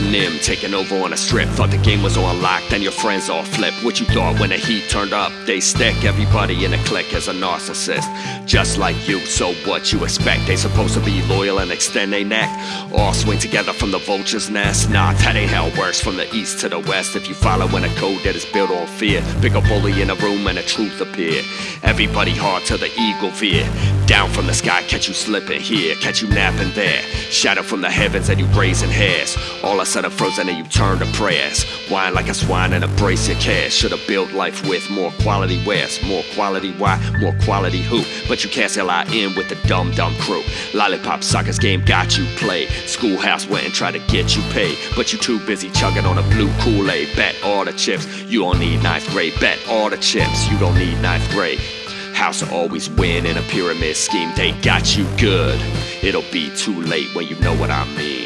Nim taking over on a strip. Thought the game was on lock, then your friends all flip. What you thought when the heat turned up? They stick everybody in a clique as a narcissist. Just like you, so what you expect? They supposed to be loyal and extend their neck? All swing together from the vulture's nest? Nah, that ain't how it works from the east to the west. If you follow in a code that is built on fear, pick a bully in a room and the truth appear. Everybody hard till the eagle veer. Down from the sky, catch you slipping here, catch you napping there. Shadow from the heavens and you raising hairs. All of a sudden frozen and you turn to prayers. Whine like a swine and embrace your cash. Should've built life with more quality wares. More quality why? More quality who? But you can't sell in with the dumb dumb crew. Lollipop suckers game got you played. Schoolhouse went and tried to get you paid. But you too busy chugging on a blue Kool-Aid. Bet all the chips. You don't need ninth grade. Bet all the chips. You don't need ninth grade. House will always win in a pyramid scheme. They got you good. It'll be too late when you know what I mean.